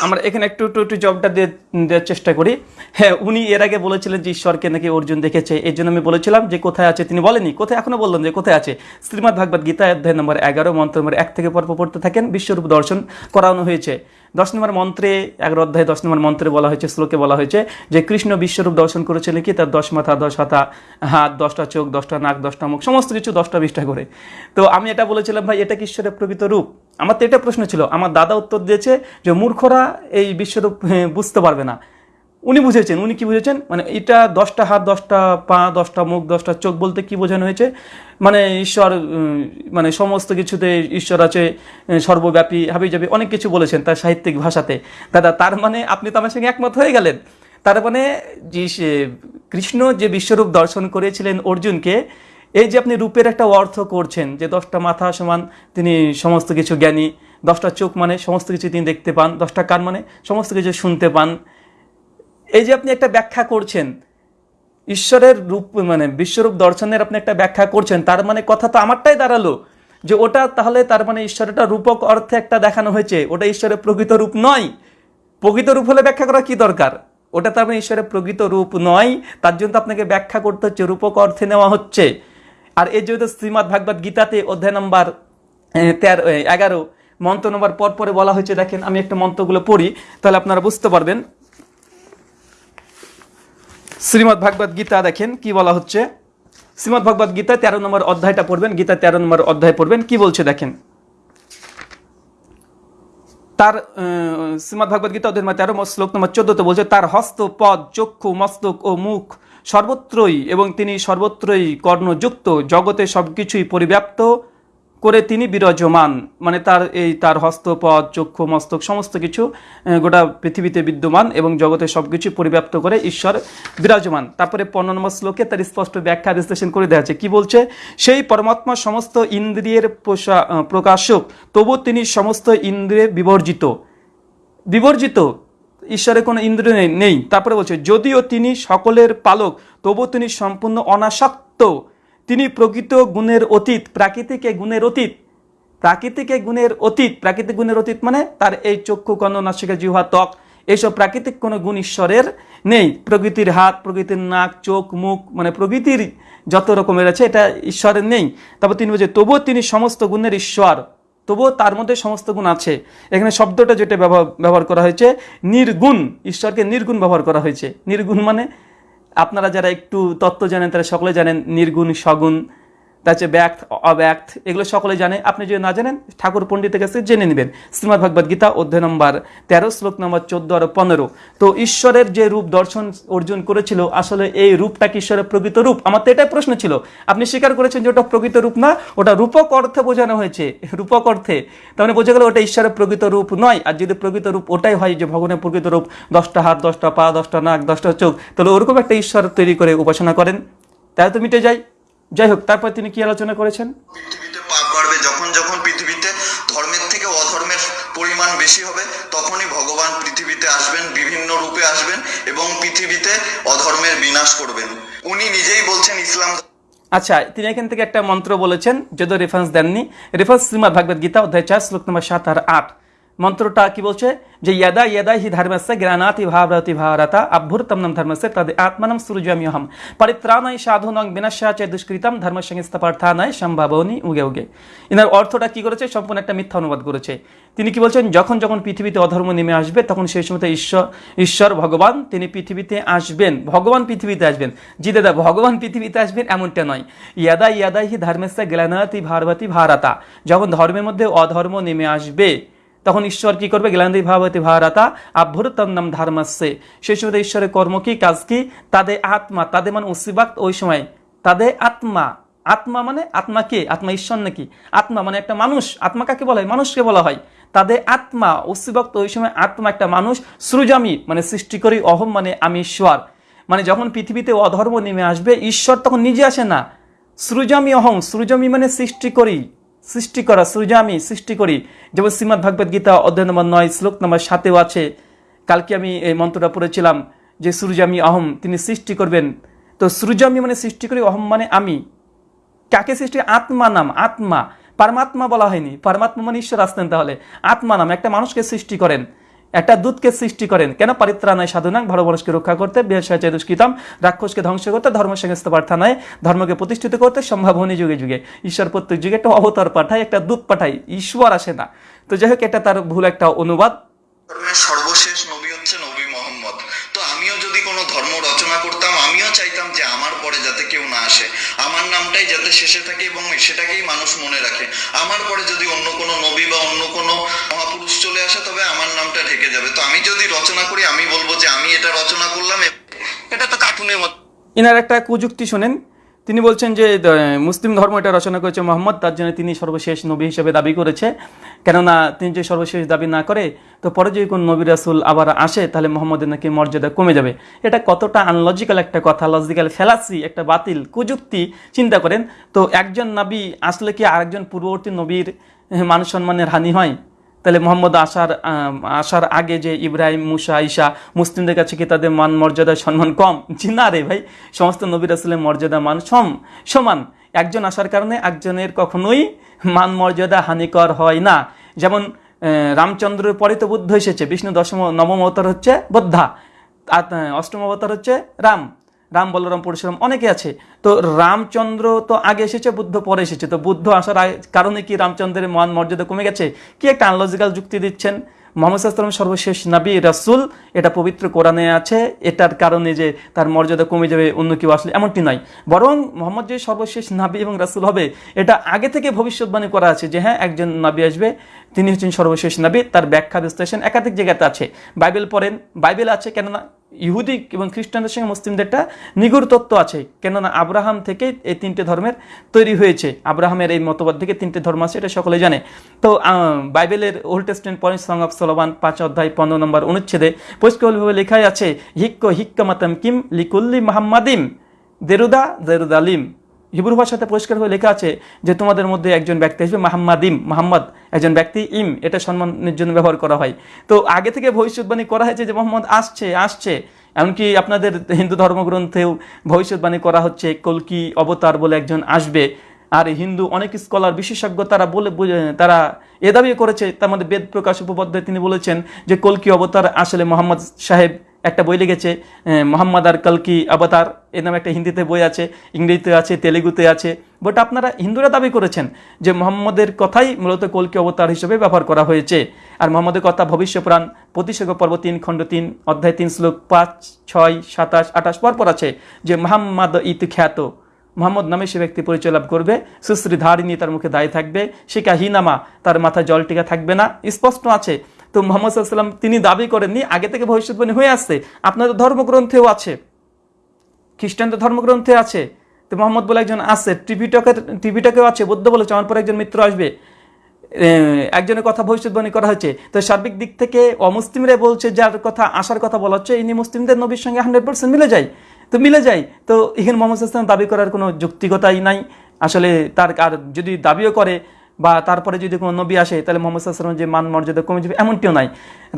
আমরা এখানে একটু একটু একটু জবটা দিয়ে, দেওয়ার চেষ্টা করি। হ্যাঁ উনি এর আগে বলেছিলেন যে ঈশ্বরকে নাকি অর্জুন দেখেছে। এর জন্য আমি বলেছিলাম যে কোথায় আছে, তিনি বলেনি কোথায় এখনও বললেন যে কোথায় আছে। শ্রীমদ ভাগবত গীতা অধ্যায় নম্বর এগারো, মন্ত্র নম্বর এক থেকে পর্ব পড়তে থাকেন, বিশ্বরূপ দর্শন করানো হয়েছে। দশ নম্বর মন্ত্রে, এগারো অধ্যায় দশ নম্বর মন্ত্রে বলা হয়েছে, শ্লোকে বলা হয়েছে যে কৃষ্ণ বিশ্বরূপ দর্শন করেছিলেন কি তার দশ মাথা, দশ হাতা, হাত, দশটা চোখ, দশটা নাক, দশটা মুখ, সমস্ত কিছু দশটা বিশটা করে। তো আমি এটা বলেছিলাম, ভাই, এটা কি ঈশ্বরের প্রকৃত রূপ? আমার তো এটা প্রশ্ন ছিল। আমার দাদা উত্তর দিয়েছে যে মূর্খরা এই বিশ্বরূপ বুঝতে পারবে না। উনি বুঝেছেন, উনি কি বুঝেছেন? মানে এটা দশটা হাত, দশটা পা, দশটা মুখ, দশটা চোখ বলতে কি বোঝানো হয়েছে? মানে ঈশ্বর মানে সমস্ত কিছুতে ঈশ্বর আছে সর্বব্যাপী হাবি যাবি অনেক কিছু বলেছেন তার সাহিত্যিক ভাষাতে। দাদা, তার মানে আপনি তো আমার সঙ্গে একমত হয়ে গেলেন। তার মানে যে কৃষ্ণ যে বিশ্বরূপ দর্শন করেছিলেন অর্জুনকে, এই যে আপনি রূপের একটা অর্থ করছেন, যে দশটা মাথা সমান, তিনি সমস্ত কিছু জ্ঞানী, দশটা চোখ মানে সমস্ত কিছু তিনি দেখতে পান, দশটা কান মানে সমস্ত কিছু শুনতে পান এই যে আপনি একটা ব্যাখ্যা করছেন, ঈশ্বরের রূপ মানে বিশ্বরূপ দর্শনের আপনি একটা ব্যাখ্যা করছেন, তার মানে কথা তো আমারটাই দাঁড়াল, যে ওটা তাহলে তার মানে ঈশ্বরটা রূপক অর্থে একটা দেখানো হয়েছে, ওটা ঈশ্বরের প্রকৃত রূপ নয়। প্রকৃত রূপ হলে ব্যাখ্যা করা কি দরকার? ওটা তার মানে ঈশ্বরের প্রকৃত রূপ নয়, তার জন্য তো আপনাকে ব্যাখ্যা করতে হচ্ছে, রূপক অর্থে নেওয়া হচ্ছে। আর এই যেহেতু শ্রীমৎ ভাগবত গীতাতে অধ্যায় নম্বর তেরো এগারো, মন্ত্র নম্বর পর পরে বলা হয়েছে, দেখেন আমি একটা মন্ত্রগুলো পড়ি, তাহলে আপনারা বুঝতে পারবেন। শ্রীমৎ ভাগবত গীতা দেখেন কি বলা হচ্ছে? শ্রীমৎ ভাগবত গীতা তেরো নম্বর অধ্যায়টা পড়বেন গীতা তেরো নম্বর অধ্যায় পড়বেন কি বলছে দেখেন? তার আহ, শ্রীমৎ ভাগবত গীতা অধ্যায় তেরো শ্লোক নম্বর চোদ্দতে বলছে তার হস্ত পদ চক্ষু মস্তক ও মুখ সর্বত্রই এবং তিনি সর্বত্রই কর্ণযুক্ত জগতে সবকিছুই পরিব্যাপ্ত করে তিনি বিরাজমান। মানে তার এই তার হস্তপদ চক্ষু, মস্তক সমস্ত কিছু গোটা পৃথিবীতে বিদ্যমান এবং জগতে সব কিছু পরিব্যাপ্ত করে ঈশ্বর বিরাজমান। তারপরে পনেরো নম্বর শ্লোকে তার স্পষ্ট ব্যাখ্যা বিশ্লেষণ করে দেওয়া আছে। কি বলছে? সেই পরমাত্মা সমস্ত ইন্দ্রিয়ের প্রকাশক, তবু তিনি সমস্ত ইন্দ্রিয়ে বিবর্জিত। বিবর্জিত? ঈশ্বরের কোনো ইন্দ্রিয় নেই- নেই। তারপরে বলছে, যদিও তিনি সকলের পালক, তবু তিনি সম্পূর্ণ অনাসক্ত। তিনি প্রকৃত গুণের অতীত, প্রাকৃতিক গুণের অতীত, প্রাকৃতিক গুণের অতীত, প্রাকৃতিক গুণের অতীত মানে তার এই চক্ষু কর্ণ, নাসিকা, জিহ্বা, ত্বক এইসব প্রাকৃতিক কোনো গুণ ঈশ্বরের নেই। প্রকৃতির হাত, প্রকৃতির নাক, চোখ, মুখ মানে প্রকৃতির যত রকমের আছে এটা ঈশ্বরের নেই। তারপর তিনি বলছে, তবুও তিনি সমস্ত গুণের ঈশ্বর, তবুও তার মধ্যে সমস্ত গুণ আছে। এখানে শব্দটা যেটা ব্যবহার ব্যবহার করা হয়েছে, নির্গুণ, ঈশ্বরকে নির্গুণ ব্যবহার করা হয়েছে। নির্গুণ মানে আপনারা যারা একটু তত্ত্ব জানেন তারা সকলে জানেন নির্গুণ সগুণ। তার হচ্ছে ব্যক্ত অব্যক্ত এগুলো সকলে জানে। আপনি যদি না জানেন, ঠাকুর পণ্ডিতের কাছে জেনে নেবেন। শ্রীমদ ভগবদ গীতা, অধ্যায় নম্বর তেরো, শ্লোক নম্বর চোদ্দ আর পনেরো। তো ঈশ্বরের যে রূপ দর্শন অর্জন করেছিল, আসলে এই রূপটা কি ঈশ্বরের প্রকৃত রূপ? আমার তো এটাই প্রশ্ন ছিল। আপনি স্বীকার করেছেন যে ওটা প্রকৃত রূপ না? ওটা রূপক অর্থে বোঝানো হয়েছে। রূপক অর্থে। তার মানে বোঝা গেল ওটা ঈশ্বরের প্রকৃত রূপ নয়। আর যদি প্রকৃত রূপ ওটাই হয় যে ভগবানের প্রকৃত রূপ, দশটা হাত, দশটা পা, দশটা নাক, দশটা চোখ, তাহলে ওরকম একটা ঈশ্বর তৈরি করে উপাসনা করেন। তাহলে তো মিটে যায়। যাই হোক তারপর তিনি কি আলোচনা করেছেন? পাপ বাড়বে যখন যখন পৃথিবীতে ধর্মের থেকে অধর্মের পরিমাণ বেশি হবে তখনই ভগবান পৃথিবীতে আসবেন বিভিন্ন রূপে আসবেন এবং পৃথিবীতে অধর্মের বিনাশ করবেন। উনি নিজেই বলছেন ইসলাম আচ্ছা তিনি এখান থেকে একটা মন্ত্র বলেছেন যদিও রেফারেন্স দেননি। রেফারেন্স শ্রীমদ ভাগবত গীতা অধ্যায় চার শ্লোক নম্বর সাত আর আট। মন্ত্রটা কি বলছে? যে ইয়াদা ইয়াদা হি ধর্মস্য জ্ঞানাতি ভাবরতি ভারতা অভ্যুরতম ধর্মস্য তদ আত্মনম সৃজাম্যহম পরিত্রাণায় সাধুনং বিনাশাচে দুষ্কৃতম ধর্ম সংস্থপার্থানায় সম্ভাবনী উগে উগে। এনার অর্থটা কি করেছে? সম্পূর্ণ একটা মিথ্যা অনুবাদ করেছে। তিনি কি বলছেন? যখন যখন পৃথিবীতে অধর্ম নেমে আসবে, তখন সেই সময় ঈশ্বর ঈশ্বর ভগবান, তিনি পৃথিবীতে আসবেন। ভগবান পৃথিবীতে আসবেন। জি দাদা ভগবান পৃথিবীতে আসবেন এমনটা নয়। ইয়াদা ইয়াদা হি ধর্মেস্য জ্ঞানাতি ভারবতী ভারতা। যখন ধর্মের মধ্যে অধর্ম নেমে আসবে তখন ঈশ্বর কি করবে? জ্ঞানদী ভাবতী ভারতা আভ্যুরতন্নম ধর্মস্যে। সেই সময় ঈশ্বরের কর্ম কি? কাজ কি? তাদের আত্মা, তাদের মানে উসিবাক্ত ওই সময়। তাদের আত্মা আত্মা মানে আত্মা কে? আত্মা ঈশ্বর নাকি? আত্মা মানে একটা মানুষ। আত্মা কাকে বলা? হয় মানুষকে বলা হয়। তাদের আত্মা উসিবাক্ত ওই সময় আত্মা একটা মানুষ, সৃজামি মানে সৃষ্টি করি অহম মানে আমি ঈশ্বর। মানে যখন পৃথিবীতে অধর্ম নেমে আসবে, ঈশ্বর তখন নিজে আসে না। সৃজামি অহং সৃজামি মানে সৃষ্টি করি সৃষ্টি করা সূর্য আমি সৃষ্টি করি। যেমন শ্রীমদ ভাগবত গীতা অধ্যায় নম্বর নয়, শ্লোক নম্বর সাতেও আছে, কালকে আমি এই মন্ত্রটা পড়েছিলাম যে সূর্যামি অহম, তিনি সৃষ্টি করবেন। তো সৃজামি মানে সৃষ্টি করি, অহম মানে আমি। কাকে সৃষ্টি আত্মা নাম, আত্মা। পারমাত্মা বলা হয়নি। পারমাত্মা মানে ঈশ্বর আসতেন তাহলে। আত্মা নাম, একটা মানুষকে সৃষ্টি করেন। একটা দূতকে সৃষ্টি করেন। কেন পারিত্রাণায় সাধনাং ভালো মানুষকে রক্ষা করতে বিহার দুষ্কৃতম রাক্ষসকে ধ্বংস করতে ধর্ম সংস্থা প্রার্থনায় ধর্মকে প্রতিষ্ঠিত করতে সম্ভাবনী যুগে যুগে। ঈশ্বর প্রত্যেক যুগে একটা অবতার পাঠায়, একটা দূত পাঠায়, ঈশ্বর আসে না। তো যাই হোক, এটা তার ভুল একটা অনুবাদ। সর্বশেষ নামটাই যাতে শেষে থাকে এবং সেটাকেই মানুষ মনে রাখে। আমার পরে যদি অন্য কোনো নবী বা অন্য কোনো মহাপুরুষ চলে আসে, তবে আমার নামটা ঢেকে যাবে। তো আমি যদি রচনা করি, আমি বলব যে আমি এটা রচনা করলাম। এটা তো কার্টুনের মতো এনার একটা কুযুক্তি শোনেন। তিনি বলছেন যে মুসলিম ধর্ম এটা রচনা করেছে মোহাম্মদ, তার জন্য তিনি সর্বশেষ নবী হিসেবে দাবি করেছে। কেননা তিনি যে সর্বশেষ দাবি না করে, তো পরে যদি কোন নবী রাসুল আবার আসে, তাহলে মোহাম্মদের নাকি মর্যাদা কমে যাবে। এটা কতটা আনলজিক্যাল একটা কথা লজিক্যাল ফেলাসি একটা বাতিল, কুযুক্তি চিন্তা করেন। তো একজন নবী আসলে কি আরেকজন পূর্ববর্তী নবীর মানুষ সম্মানের হানি হয়? তাহলে মোহাম্মদ আসার আসার আগে যে ইব্রাহিম, মুসা, ঈশা মুসলিমদের কাছে কি তাদের মান, মর্যাদা, সম্মান কম? জি না রে ভাই। সমস্ত নবী রাসুলের মর্যাদা, মান সম, সমান। একজন আসার কারণে একজনের কখনোই মান, মর্যাদা হানিকর হয় না। যেমন রামচন্দ্রের পরে তো বুদ্ধ এসেছে, বিষ্ণু দশম, নবম অবতার হচ্ছে বদ্ধা। অষ্টম অবতার হচ্ছে রাম। রাম বলরাম পরশুরাম অনেকে আছে। তো রামচন্দ্র তো আগে এসেছে, বুদ্ধ পরে এসেছে। তো বুদ্ধ আসার কারণে কি রামচন্দ্রের মান মর্যাদা কমে গেছে? কি একটা আনলজিক্যাল যুক্তি দিচ্ছেন? মোহাম্মদ সাল্লাম সর্বশেষ নবী রাসুল, এটা পবিত্র কোরআনে আছে। এটার কারণে যে তার মর্যাদা কমে যাবে, অন্য কেউ আসলে এমনটি নয়। বরং মোহাম্মদ যে সর্বশেষ নাবি এবং রাসুল হবে, এটা আগে থেকে ভবিষ্যৎবাণী করা আছে যে হ্যাঁ একজন নাবি আসবে, তিনি হচ্ছেন সর্বশেষ নাবি, তার ব্যাখ্যা বিশ্লেষণ একাধিক জায়গাতে আছে। বাইবেল পড়েন, বাইবেল আছে কেননা ইহুদি এবং খ্রিস্টানদের সঙ্গে মুসলিমদের একটা নিগুড় তত্ত্ব আছে। কেননা আব্রাহাম থেকে এই তিনটে ধর্মের তৈরি হয়েছে। আব্রাহামের এই মতবাদ থেকে তিনটে ধর্ম আছে, এটা সকলে জানে। তো বাইবেলের old testament point song of Solomon পাঁচ অধ্যায় পনেরো নম্বর অনুচ্ছেদে পরিষ্কারভাবে লেখাই আছে, হিক্ক, হিক্কা মাতাম কিম লিকুল্লি মাহাম্মাদিম, দেরুদা দেরুদালিম। হিব্রু ভাষাতে পরিষ্কার হয়ে লেখা আছে যে তোমাদের মধ্যে একজন ব্যক্তি আসবে মাহাম্মাদিম মাহাম্মদ, একজন ব্যক্তি ইম, এটা সম্মানের জন্য ব্যবহার করা হয়। তো আগে থেকে ভবিষ্যৎবাণী করা হয়েছে যে মোহাম্মদ আসছে আসছে। এমনকি আপনাদের হিন্দু ধর্মগ্রন্থেও ভবিষ্যৎবাণী করা হচ্ছে কলকি অবতার বলে একজন আসবে। আর হিন্দু অনেক স্কলার, বিশেষজ্ঞ, তারা বলে তারা এ দাবি করেছে, তার মধ্যে বেদ প্রকাশ উপপাধ্যায় তিনি বলেছেন যে কলকি অবতার আসলে মোহাম্মদ সাহেব একটা বই লিখেছে মোহাম্মদ আর কলকি অবতার এ নামে একটা হিন্দিতে বই আছে, ইংরেজিতে আছে, তেলেগুতে আছে। বট আপনারা হিন্দুরা দাবি করেছেন যে মোহাম্মদের কথাই মূলত কলকি অবতার হিসেবে ব্যবহার করা হয়েছে। আর মোহাম্মদের কথা ভবিষ্য পুরাণ প্রতিশোগ পর্ব তিন, খণ্ড তিন, অধ্যায় তিন, শ্লোক পাঁচ, ছয়, সাতাশ, আঠাশ পরপর আছে যে মোহাম্মদ ইত খ্যাত। মোহাম্মদ নামে সে ব্যক্তি পরিচয় লাভ করবে, সুশ্রী ধারিণী তার মুখে দায়ী থাকবে শিকা হিনামা তার মাথায় জল টিকা থাকবে না, স্পষ্ট আছে তো মোহাম্মদ সাল্লাম তিনি দাবি করেননি, আগে থেকে ভবিষ্যৎবাণী হয়ে আসছে। আপনাদের ধর্মগ্রন্থেও আছে। খ্রিস্টানদের ধর্মগ্রন্থে আছে। তো মোহাম্মদ বলে একজন আছে টিভিটকের টিভিটকেও আছে, বৌদ্ধ বলেছে, আমার পরে একজন মিত্র আসবে। একজনের কথা ভবিষ্যৎবাণী করা হয়েছে। তো সার্বিক দিক থেকে অমুসলিমরা বলছে, যার কথা আসার কথা বলা হচ্ছে, ইনি মুসলিমদের নবীর সঙ্গে হান্ড্রেড পার্সেন্ট মিলে যায়। তো মিলে যায়। তো এখানে মোহাম্মদ দাবি করার কোনো যৌক্তিকতাই নাই। আসলে তার, আর যদি দাবিও করে বা তারপরে যদি কোনো নবী আসে তাহলে মোহাম্মদ সাল্লামের যে মান মর্যাদা কমে যাবে এমনটিও নাই।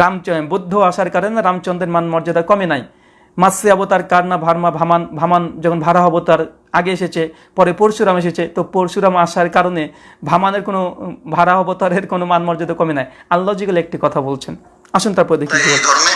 রাম বুদ্ধ আসার কারণে রামচন্দ্রের মান মর্যাদা কমে নাই। মাসে অবতার কারনা ভার্মা ভামান ভামান যখন ভাড়া অবতার আগে এসেছে পরে পরশুরাম এসেছে তো পরশুরাম আসার কারণে ভামানের কোনো ভাড়া অবতারের কোনো মান মর্যাদা কমে নাই। আল্লজিক্যাল একটি কথা বলছেন। আসুন তারপর দেখি ধর্মে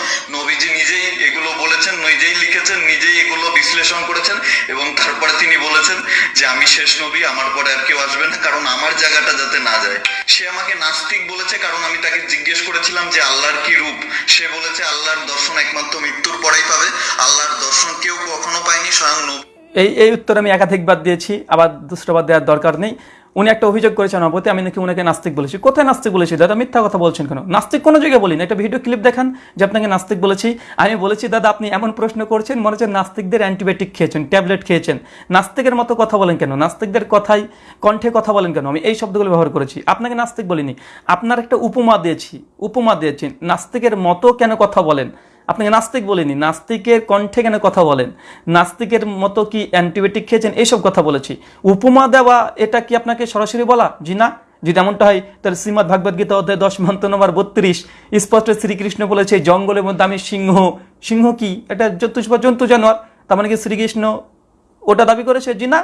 তিনি বলেছেন যে আমি শেষ নবী, আমার পরে আর কেউ আসবে না, কারণ আমার জায়গাটা যাতে না যায়। সে আমাকে নাস্তিক বলেছে, কারণ আমি তাকে জিজ্ঞেস করেছিলাম যে আল্লাহর কি রূপ? সে বলেছে, আল্লাহর দর্শন একমাত্র মৃত্যুর পরেই পাবে, আল্লাহর দর্শন কেউ কখনো পায়নি, স্বয়ং নবী। এই এই উত্তর আমি একাধিকবার দিয়েছি, আবার দুষ্টবার দেওয়ার দরকার নেই। উনি একটা অভিযোগ করেছেন আমার প্রতি আমি নাকি উনাকে নাস্তিক বলেছি। কোথায় নাস্তিক বলেছি? দাদা, মিথ্যা কথা বলছেন কেন? নাস্তিক কোনো জায়গায় বলিনি। একটা ভিডিও ক্লিপ দেখান, যে আপনাকে নাস্তিক বলেছি। আমি বলেছি, দাদা, আপনি এমন প্রশ্ন করছেন, মনে হচ্ছে নাস্তিকদের অ্যান্টিবায়োটিক খেয়েছেন, ট্যাবলেট খেয়েছেন। নাস্তিকের মতো কথা বলেন কেন? নাস্তিকদের কথাই কণ্ঠে কথা বলেন কেন? আমি এই শব্দগুলো ব্যবহার করেছি। আপনাকে নাস্তিক বলিনি। আপনার একটা উপমা দিয়েছি উপমা দিয়েছি। নাস্তিকের মতো কেন কথা বলেন? আপনাকে নাস্তিক বলিনি। নাস্তিকের কণ্ঠে কেন কথা বলেন? নাস্তিকের মতো কি অ্যান্টিবায়োটিক খেয়েছেন? এইসব কথা বলেছি। উপমা দেওয়া, এটা কি আপনাকে সরাসরি বলা? জি না। যদি এমনটা হয়, তাহলে শ্রীমদ ভাগবত গীতা অধ্যায় দশ মন্ত নম্বর বত্রিশ, স্পষ্ট শ্রীকৃষ্ণ বলেছে, জঙ্গলের মধ্যে আমি সিংহ। সিংহ কি? এটা চতুষ্প জন্তু জানোয়ার। তার মানে কি শ্রীকৃষ্ণ ওটা দাবি করেছে? জি না।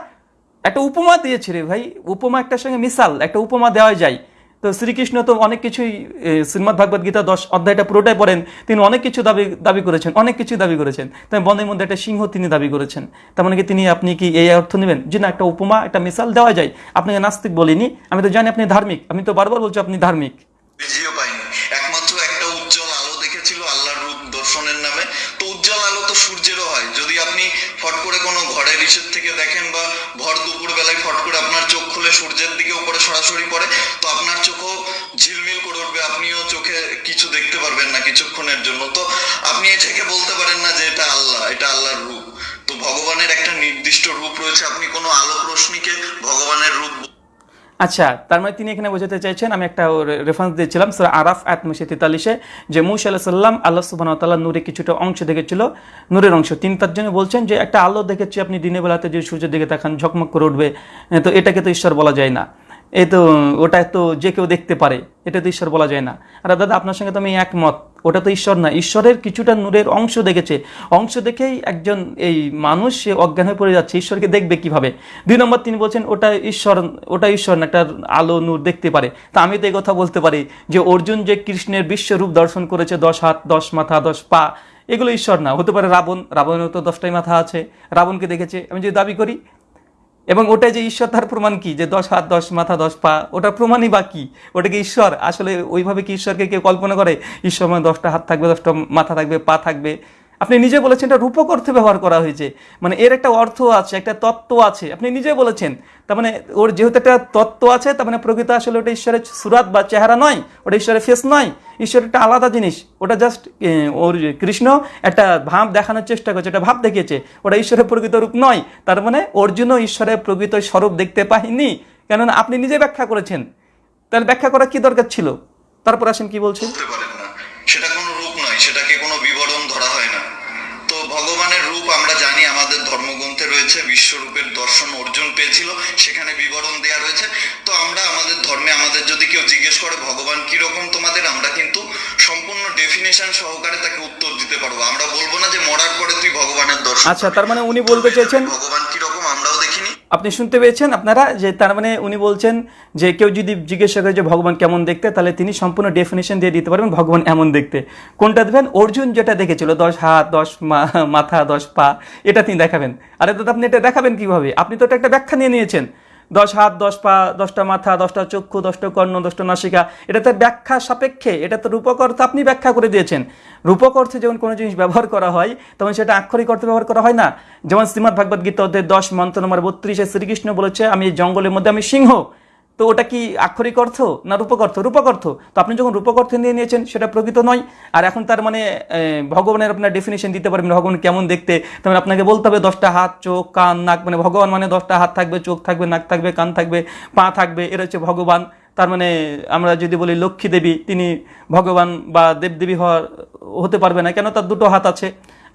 একটা উপমা দিয়েছে রে ভাই। উপমা একটার সঙ্গে মিসাল একটা উপমা দেওয়া যায়। তো শ্রীকৃষ্ণ তো অনেক কিছুই শ্রীমদ ভাগবত গীতা দশ অধ্যায়টা পুরোটাই পড়েন, তিনি অনেক কিছু দাবি দাবি করেছেন, অনেক কিছু দাবি করেছেন। তাই বনের মধ্যে একটা সিংহ তিনি দাবি করেছেন। তার মানে কি তিনি, আপনি কি এই অর্থ নেবেন? যে না, একটা উপমা, একটা মিসাল দেওয়া যায়, আপনাকে নাস্তিক বলিনি, আমি তো জানি আপনি ধার্মিক, আমি তো বারবার বলছি আপনি ধার্মিক। উজ্জ্বল হয়, যদি আপনি ঘরের থেকে দেখেন বা ভর দুপুর বেলায় ফট করে আপনার চোখ করলে সূর্যের দিকে উপরে সরাসরি পড়ে, তো আপনার চোখও ঝিলমিল করে উঠবে, আপনিও চোখে কিছু দেখতে পারবেন না কিছুক্ষণের জন্য। তো আপনি থেকে বলতে পারেন না যে এটা আল্লাহ, এটা আল্লাহর রূপ। তো ভগবানের একটা নির্দিষ্ট রূপ রয়েছে, আপনি কোনো আলোক রশ্মিকে ভগবানের রূপ আচ্ছা তার মানে তিনি এখানে বোঝাতে চাইছেন, আমি একটা রেফারেন্স দিয়েছিলাম স্যার আরাফ আত্মসে তেতাল্লিশে, যে মুসা আল্লাহ সাল্লাম আল্লাহ সুবাহ তাল্লাহ নূরে কিছুটা অংশ দেখেছিল, নূরের অংশ। তিনি তার জন্য বলছেন যে একটা আলো দেখেছি, আপনি দিনের বেলাতে যে সূর্যের দিকে তাকান, ঝকমক করে উঠবে তো এটাকে তো ঈশ্বর বলা যায় না। এই তো, ওটা তো যে কেউ দেখতে পারে, এটা তো ঈশ্বর বলা যায় না। আর দাদা, আপনার সঙ্গে তো আমি একমত, ওটা তো ঈশ্বর না, ঈশ্বরের কিছুটা নূরের অংশ দেখেছে। অংশ দেখেই একজন এই মানুষ, সে অজ্ঞান হয়ে পড়ে যাচ্ছে, ঈশ্বরকে দেখবে কীভাবে? দুই নম্বর তিনি বলছেন, ওটা ঈশ্বর ওটা ঈশ্বর না, একটা আলো নূর দেখতে পারে। তা আমি তো কথা বলতে পারি যে, অর্জুন যে কৃষ্ণের বিশ্বরূপ দর্শন করেছে, দশ হাত, দশ মাথা, দশ পা, এগুলো ঈশ্বর না। হতে পারে রাবণ রাবণের তো দশটাই মাথা আছে, রাবণকে দেখেছে। আমি যদি দাবি করি এবং ওটা যে ঈশ্বর, তার প্রমাণ কি? যে দশ হাত, দশ মাথা, দশ পা, ওটার প্রমাণই বা কি? ওটা কি ঈশ্বর? আসলে ওইভাবে কি ঈশ্বরকে কেউ কল্পনা করে? ঈশ্বর মানে দশটা হাত থাকবে, দশটা মাথা থাকবে, পা থাকবে? আপনি নিজে বলেছেন এটা রূপক অর্থে ব্যবহার করা হয়েছে। মানে এর একটা অর্থ আছে, একটা তত্ত্ব আছে। আপনি নিজে বলেছেন। তার মানে ওর যেহেতু একটা তত্ত্ব আছে, তার মানে প্রকৃত আসলে ওটা ঈশ্বরের সুরাত বা চেহারা নয়, ওটা ঈশ্বরের ফেস নয়। ঈশ্বর একটা আলাদা জিনিস। ওটা জাস্ট ওর কৃষ্ণ একটা ভাব দেখানোর চেষ্টা করছে, একটা ভাব দেখিয়েছে। ওটা ঈশ্বরের প্রকৃত রূপ নয়। তার মানে অর্জুনও ঈশ্বরের প্রকৃত স্বরূপ দেখতে পাইনি কেননা আপনি নিজে ব্যাখ্যা করেছেন। তাহলে ব্যাখ্যা করার কি দরকার ছিল? তারপর আসেন কি বলছেন? সেটা কোনো রূপ নয়। সেটাকে ভগবানের রূপ আমরা জানি আমাদের ধর্মগ্রন্থে রয়েছে বিশ্বরূপের দর্শন অর্জুন পেয়েছিল সেখানে বিবরণ দেয়া রয়েছে। তো আমরা আমাদের ধর্মে আমাদের যদি কেউ জিজ্ঞেস করে ভগবান কি রকম তোমাদের? আমরা কিন্তু সম্পূর্ণ ডেফিনেশন সহকারে তাকে উত্তর দিতে পারব। আমরা বলব না যে মরার পরে তুই ভগবানের দর্শন আচ্ছা তার মানে উনি বলতে চেয়েছেন ভগবান কি রকম আমরাও দেখিনি আপনি শুনতে পেয়েছেন, আপনারা যে তার মানে উনি বলছেন যে কেউ যদি জিজ্ঞাসা করে যে ভগবান কেমন দেখতে, তাহলে তিনি সম্পূর্ণ ডেফিনেশন দিয়ে দিতে পারবেন ভগবান এমন দেখতে। কোনটা দেবেন অর্জুন যেটা দেখেছিল, দশ হাত, দশ মাথা, দশ পা, এটা তিনি দেখাবেন। আরে দাদা, আপনি এটা দেখাবেন কীভাবে? আপনি তো একটা ব্যাখ্যা নিয়ে নিয়েছেন। দশ হাত, দশ পা, দশটা মাথা, দশটা চক্ষু, দশটা কর্ণ, দশটা নাসিকা, এটাতে ব্যাখ্যা সাপেক্ষে, এটা তো রূপক অর্থ আপনি ব্যাখ্যা করে দিয়েছেন। রূপক অর্থে যখন কোনো জিনিস ব্যবহার করা হয়, তখন সেটা আক্ষরিক অর্থে ব্যবহার করা হয় না। যেমন শ্রীমদ ভাগবত গীতা অধ্যায় দশ, মন্ত্র নম্বর বত্রিশে শ্রীকৃষ্ণ বলেছে, আমি জঙ্গলের মধ্যে আমি সিংহ। তো ওটা কি আক্ষরিক অর্থ না রূপক অর্থ? রূপক অর্থ। তো আপনি যখন রূপক অর্থ নিয়ে নিয়েছেন, সেটা প্রকৃত নয়। আর এখন তার মানে ভগবানের আপনার ডেফিনেশন দিতে পারবেন, ভগবান কেমন দেখতে। তার মানে আপনাকে বলতে হবে, দশটা হাত, চোখ, কান, নাক মানে ভগবান মানে দশটা হাত থাকবে, চোখ থাকবে, নাক থাকবে, কান থাকবে, পা থাকবে, এরা হচ্ছে ভগবান। তার মানে আমরা যদি বলি লক্ষ্মী দেবী, তিনি ভগবান বা দেবদেবী হওয়ার, হতে পারবে না। কেন? তার দুটো হাত আছে।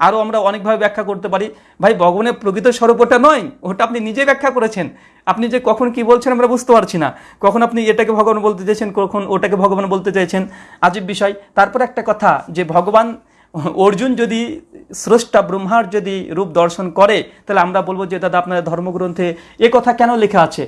আরও আমরা অনেকভাবে ব্যাখ্যা করতে পারি। ভাই, ভগবানের প্রকৃত স্বরূপ ওটা নয়, ওটা আপনি নিজে ব্যাখ্যা করেছেন। আপনি যে কখন কি বলছেন আমরা বুঝতে পারছি না। কখন আপনি এটাকে ভগবান বলতে চাইছেন, কখন ওটাকে ভগবান বলতে চাইছেন, আজীব বিষয়। তারপর একটা কথা, যে ভগবান, অর্জুন যদি স্রষ্টা, ব্রহ্মার যদি রূপ দর্শন করে, তাহলে আমরা বলব যে, দাদা, আপনার ধর্মগ্রন্থে এ কথা কেন লেখা আছে?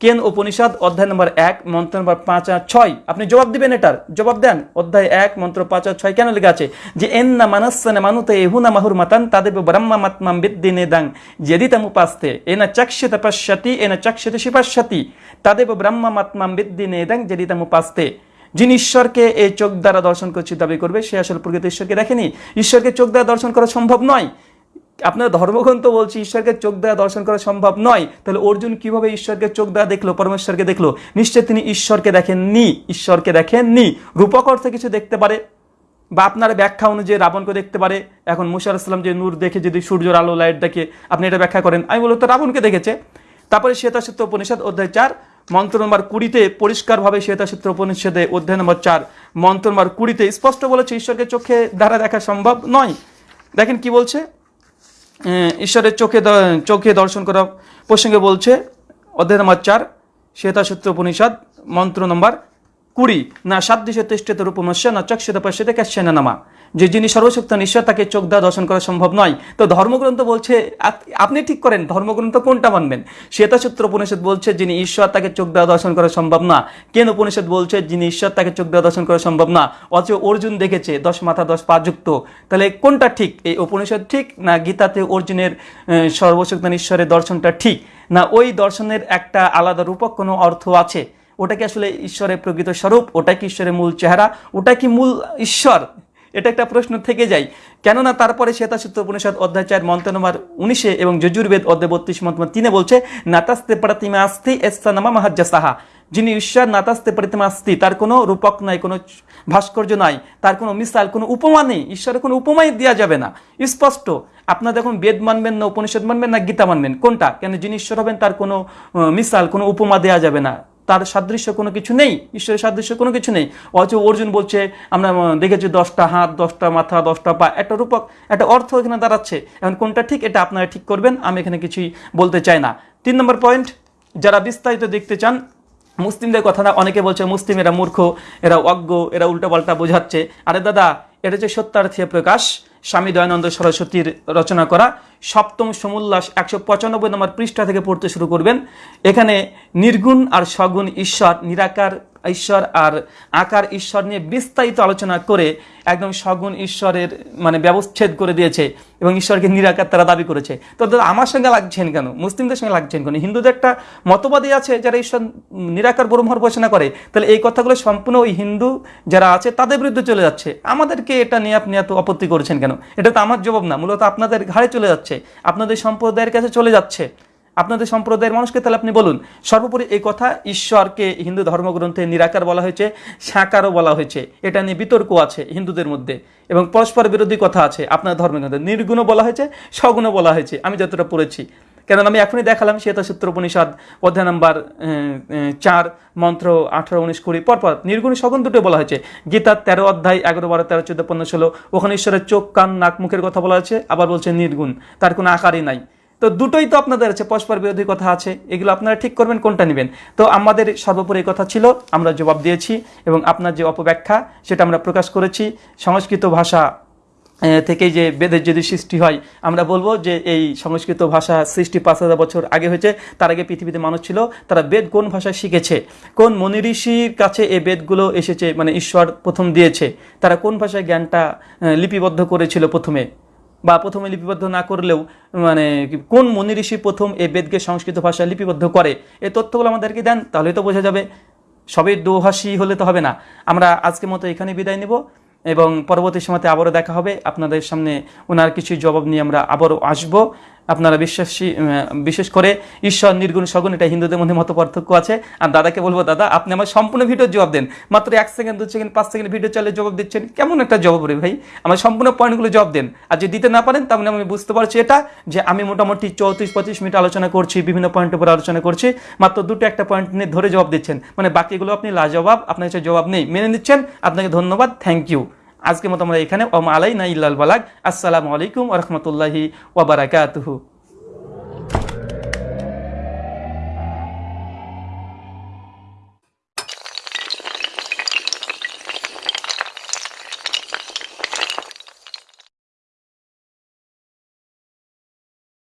কেন উপনিষদ অধ্যায় নম্বর এক, মন্ত্র নম্বর পাঁচ আর ছয়? আপনি জবাব দিবেন এটার। জবাব দেন, অধ্যায় এক, মন্ত্র পাঁচ আর ছয় কেন লেখা আছে? যে এন না মানস্যনে মানুতে এহুনা মাহুর মাতান তাদের ব্রহ্মা মাত্মাম বিদ্দিনে দাং। যদি তামুপাস্তে এনা চক্ষিত পশ্যতি এনা চক্ষিত শিপাশ্যতি তাদেব ব্রহ্মা মাত্মাম বিদ্দিনে দাং যদি তামুপাস্তে যিনি ঈশ্বরকে এই চোখ দ্বারা দর্শন করছে দাবি করবে, সে আসলে প্রকৃত ঈশ্বরকে দেখেনি। ঈশ্বরকে চোখ দ্বারা দর্শন করা সম্ভব নয়। আপনার ধর্মগ্রন্থ বলছি, ঈশ্বরকে চোখ দ্বারা দর্শন করা সম্ভব নয়। তাহলে অর্জুন কীভাবে ঈশ্বরকে চোখ দ্বারা দেখল, পরমেশ্বরকে দেখল? নিশ্চয় তিনি ঈশ্বরকে দেখেননি ঈশ্বরকে দেখেননি। রূপক অর্থে কিছু দেখতে পারে, বা আপনার ব্যাখ্যা অনুযায়ী রাবণকে দেখতে পারে। এখন মুশা আসলাম যে নূর দেখে, যদি সূর্যের আলো, লাইট দেখে, আপনি এটা ব্যাখ্যা করেন। আমি বলতো রাবণকে দেখেছে। তারপরে শ্বেতাসূত্র উপনিষদ অধ্যায় চার, মন্ত্র নম্বর কুড়িতে পরিষ্কারভাবে শ্বেতাসূত্র উপনিষদে অধ্যায় নম্বর চার, মন্ত্র নম্বর কুড়িতে স্পষ্ট বলেছে, ঈশ্বরকে চোখে দ্বারা দেখা সম্ভব নয়। দেখেন কি বলছে? ঈশ্বরের চোখে চোখে দর্শন করা প্রসঙ্গে বলছে অধ্যায় নম্বর চার শ্বেতাসূত্র উপনিষদ মন্ত্র নম্বর কুড়ি, না সাদৃশ্য তেষ্টিত রূপমস্য, না চক্ষিত পশ্যতে ক্যাশ্চেন নামা। যে যিনি সর্বশক্ত ঈশ্বর তাকে চোখ দ্বারা দর্শন করা সম্ভব নয়। তো ধর্মগ্রন্থ বলছে আপ- আপনি ঠিক করেন, ধর্মগ্রন্থ কোনটা মানবেন? শ্বেতাসূত্র উপনিষদ বলছে, যিনি ঈশ্বর, তাকে চোখ দ্বারা দর্শন করা সম্ভব না। কেন উপনিষদ বলছে, যিনি ঈশ্বর, তাকে চোখ দ্বারা দর্শন করা সম্ভব না? অথচ অর্জুন দেখেছে, দশ মাথা, দশ পা যুক্ত। তাহলে কোনটা ঠিক? এই উপনিষদ ঠিক, না গীতাতে অর্জুনের সর্বশক্ত ঈশ্বরের দর্শনটা ঠিক? না ওই দর্শনের একটা আলাদা রূপক কোনো অর্থ আছে? ওটা কি আসলে ঈশ্বরের প্রকৃত স্বরূপ, ওটা কি ঈশ্বরের মূল চেহারা, ওটা কি মূল ঈশ্বর? এটা একটা প্রশ্ন থেকে যায় কেননা তারপরে শ্বেতাসূত্র উপনিষদ অধ্যায় চার মন্ত্র নম্বর উনিশে এবং যজুর্বেদ অধ্যায় বত্রিশ মন্ত্র তিনে বলছে, নাতাস্তে প্রতিমা আস্তি এস্তা নামা মাহাজ্জা সাহা যিনি ঈশ্বর, নাতাস্তে পরিতমাস্তি, তার কোনো রূপক নাই, কোনো ভাস্কর্য নাই, তার কোনো মিসাল, কোনো উপমা নেই, ঈশ্বরের কোনো উপমাই দেওয়া যাবে না। স্পষ্ট। আপনার দেখুন বেদ মানবেন না, উপনিষদ মানবেন না, গীতা মানবেন, কোনটা? কেন যিনি ঈশ্বর হবেন, তার কোনো মিসাল, কোনো উপমা দেওয়া যাবে না। তার সাদৃশ্য কোনো কিছু নেই, ঈশ্বরের সাদৃশ্য কোনো কিছু নেই। অথচ অর্জুন বলছে, আমরা দেখেছি দশটা হাত, দশটা মাথা, দশটা পা, একটা রূপক, একটা অর্থ এখানে দাঁড়াচ্ছে। এখন কোনটা ঠিক, এটা আপনারা ঠিক করবেন, আমি এখানে কিছুই বলতে চাই না। তিন নম্বর পয়েন্ট যারা বিস্তারিত দেখতে চান, মুসলিমদের কথা না অনেকে বলছে, মুসলিম এরা মূর্খ, এরা অজ্ঞ, এরা উল্টাপাল্টা বোঝাচ্ছে। আরে দাদা, এটা হচ্ছে সত্যার্থীয় প্রকাশ স্বামী দয়ানন্দ সরস্বতীর রচনা করা সপ্তম সমুল্লাস একশো পঁচানব্বই নম্বর পৃষ্ঠা থেকে পড়তে শুরু করবেন। এখানে নির্গুণ আর সগুণ ঈশ্বর নিরাকার ঈশ্বর আর আকার ঈশ্বর নিয়ে বিস্তারিত আলোচনা করে একদম সগুণ ঈশ্বরের মানে ব্যবচ্ছেদ করে দিয়েছে এবং ঈশ্বরকে নিরাকার তারা দাবি করেছে। তো আমার সঙ্গে লাগছেন কেন? মুসলিমদের সঙ্গে লাগছেন কেন? হিন্দুদের একটা মতবাদী আছে, যারা ঈশ্বর নিরাকার ব্রহ্মর ঘোষণা করে, তাহলে এই কথাগুলো সম্পূর্ণ ওই হিন্দু যারা আছে, তাদের বিরুদ্ধে চলে যাচ্ছে। আমাদেরকে এটা নিয়ে আপনি এত আপত্তি করেছেন কেন? এটা তো আমার জবাব না, মূলত আপনাদের ঘাড়ে চলে যাচ্ছে, আপনাদের সম্প্রদায়ের কাছে চলে যাচ্ছে। আপনাদের সম্প্রদায়ের মানুষকে তাহলে আপনি বলুন। সর্বোপরি এই কথা ঈশ্বরকে হিন্দু ধর্মগ্রন্থে নিরাকার বলা হয়েছে, সাকারও বলা হয়েছে। এটা নিয়ে বিতর্ক আছে হিন্দুদের মধ্যে এবং পরস্পর বিরোধী কথা আছে আপনার ধর্মগ্রন্থে। নির্গুণও বলা হয়েছে, সগুণও বলা হয়েছে। আমি যতটা পড়েছি। কেন আমি এখনই দেখালাম শ্বেতা সূত্র উপনিষদ অধ্যায় নাম্বার চার, মন্ত্র আঠারো, উনিশ, কুড়ি, পরপর নির্গুণ সগুণ দুটো বলা হয়েছে। গীতার তেরো অধ্যায় এগারো, বারো, তেরো, চোদ্দ, পনেরো, ষোলো, ওখানে ঈশ্বরের চোখ, কান, নাক, মুখের কথা বলা হয়েছে আবার বলছে নির্গুণ। তার কোনো আকারই নাই। তো দুটোই তো আপনাদের আছে পরস্পর বিরোধী কথা আছে এগুলো আপনারা ঠিক করবেন কোনটা নেবেন? তো আমাদের সর্বোপরি কথা ছিল আমরা জবাব দিয়েছি এবং আপনার যে অপব্যাখ্যা সেটা আমরা প্রকাশ করেছি। সংস্কৃত ভাষা এ, থেকে যে বেদের যদি সৃষ্টি হয় আমরা বলব যে এই সংস্কৃত ভাষা সৃষ্টি পাঁচ হাজার বছর আগে হয়েছে তার আগে পৃথিবীতে মানুষ ছিল তারা বেদ কোন ভাষায় শিখেছে? কোন মনি ঋষির কাছে এই বেদগুলো এসেছে মানে ঈশ্বর প্রথম দিয়েছে? তারা কোন ভাষায় জ্ঞানটা লিপিবদ্ধ করেছিল প্রথমে? বা প্রথমে লিপিবদ্ধ না করলেও মানে কোন মনি ঋষি প্রথম এই বেদকে সংস্কৃত ভাষায় লিপিবদ্ধ করে? এই তথ্যগুলো আমাদেরকে দেন তাহলে তো বোঝা যাবে। সবই দোহাসি হলে তো হবে না। আমরা আজকের মতো এখানে বিদায় নেব এবং পরবর্তী সময়তে আবারও দেখা হবে। আপনাদের সামনে ওনার কিছু জবাব নিয়ে আমরা আবারও আসব। আপনারা বিশ্বাসী বিশেষ করে ঈশ্বর, নির্গুণ, সগুণ, এটা হিন্দুদের মধ্যে মত পার্থক্য আছে। আর দাদাকে বলব, দাদা, আপনি আমার সম্পূর্ণ ভিডিও জবাব দেন। মাত্র এক সেকেন্ড, দু সেকেন্ড, পাঁচ সেকেন্ড ভিডিও চালিয়ে জবাব দিচ্ছেন। কেমন একটা জবাব রে ভাই? আমার সম্পূর্ণ পয়েন্টগুলো জবাব দেন। আর যদি দিতে না পারেন মানে আমি বুঝতে পারছি এটা, যে আমি মোটামুটি চৌত্রিশ, পঁচিশ মিনিট আলোচনা করছি, বিভিন্ন পয়েন্টের উপর আলোচনা করছি। মাত্র দুটো একটা পয়েন্ট নিয়ে ধরে জবাব দিচ্ছেন। মানে বাকিগুলো আপনি লাজবাব, আপনার কাছে জবাব নেই। মেনে নিচ্ছেন। আপনাকে ধন্যবাদ। Thank you. আজকের মতো আমরা এখানে ওম আলাই না ইল্লাল বালাক আসসালামু আলাইকুম ওরহমতুল্লাহি ওবরাকাতুহু